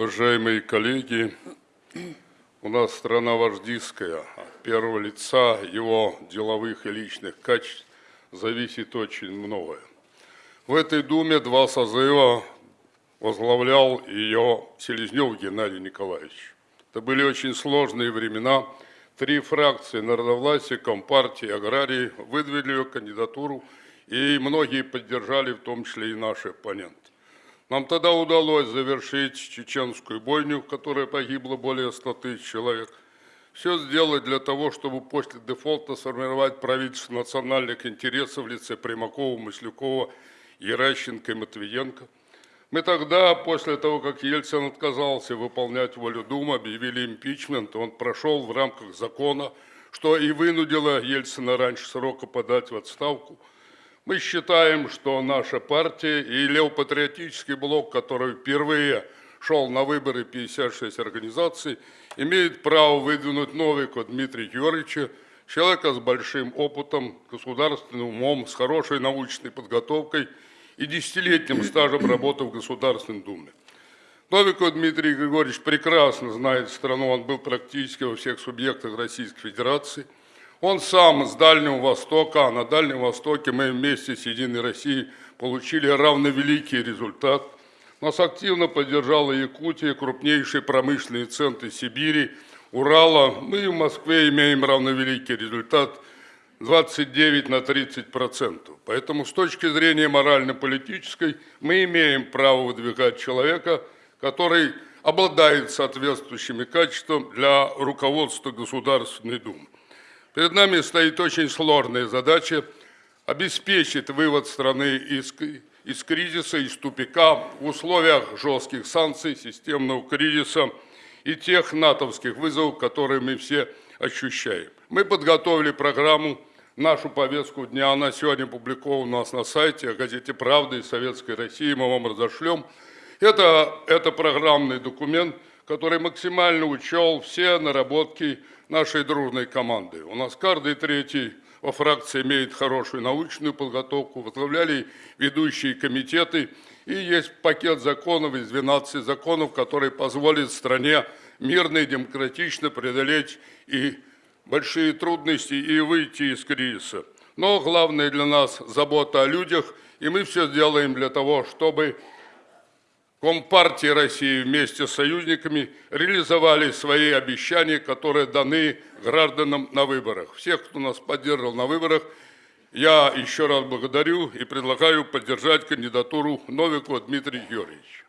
Уважаемые коллеги, у нас страна вождистская. От первого лица его деловых и личных качеств зависит очень многое. В этой Думе два созыва возглавлял ее Селезнев Геннадий Николаевич. Это были очень сложные времена. Три фракции народовластия, Компартии, Аграрии выдвинули ее кандидатуру, и многие поддержали, в том числе и наши оппоненты. Нам тогда удалось завершить чеченскую бойню, в которой погибло более 100 тысяч человек. Все сделать для того, чтобы после дефолта сформировать правительство национальных интересов в лице Примакова, Маслюкова, Еращенко и Матвиенко. Мы тогда, после того, как Ельцин отказался выполнять волю Думы, объявили импичмент, он прошел в рамках закона, что и вынудило Ельцина раньше срока подать в отставку – мы считаем, что наша партия и левопатриотический блок, который впервые шел на выборы 56 организаций, имеет право выдвинуть Новика Дмитрия Георгиевича, человека с большим опытом, государственным умом, с хорошей научной подготовкой и десятилетним стажем работы в Государственной Думе. Новиков Дмитрий Григорьевич прекрасно знает страну, он был практически во всех субъектах Российской Федерации – он сам с Дальнего Востока, а на Дальнем Востоке мы вместе с Единой Россией получили равновеликий результат. Нас активно поддержала Якутия, крупнейшие промышленные центры Сибири, Урала. Мы в Москве имеем равновеликий результат 29 на 30 процентов. Поэтому с точки зрения морально-политической мы имеем право выдвигать человека, который обладает соответствующими качествами для руководства Государственной Думы. Перед нами стоит очень сложная задача обеспечить вывод страны из, из кризиса, из тупика в условиях жестких санкций, системного кризиса и тех натовских вызовов, которые мы все ощущаем. Мы подготовили программу, нашу повестку дня, она сегодня опубликована у нас на сайте, о газете «Правда» и Советской России, мы вам разошлем. Это, это программный документ, который максимально учел все наработки нашей дружной команды. У нас каждый третий во фракции имеет хорошую научную подготовку, возглавляли ведущие комитеты, и есть пакет законов из 12 законов, который позволит стране мирно и демократично преодолеть и большие трудности и выйти из кризиса. Но главное для нас забота о людях, и мы все сделаем для того, чтобы Компартии России вместе с союзниками реализовали свои обещания, которые даны гражданам на выборах. Всех, кто нас поддерживал на выборах, я еще раз благодарю и предлагаю поддержать кандидатуру Новикова Дмитрия Георгиевича.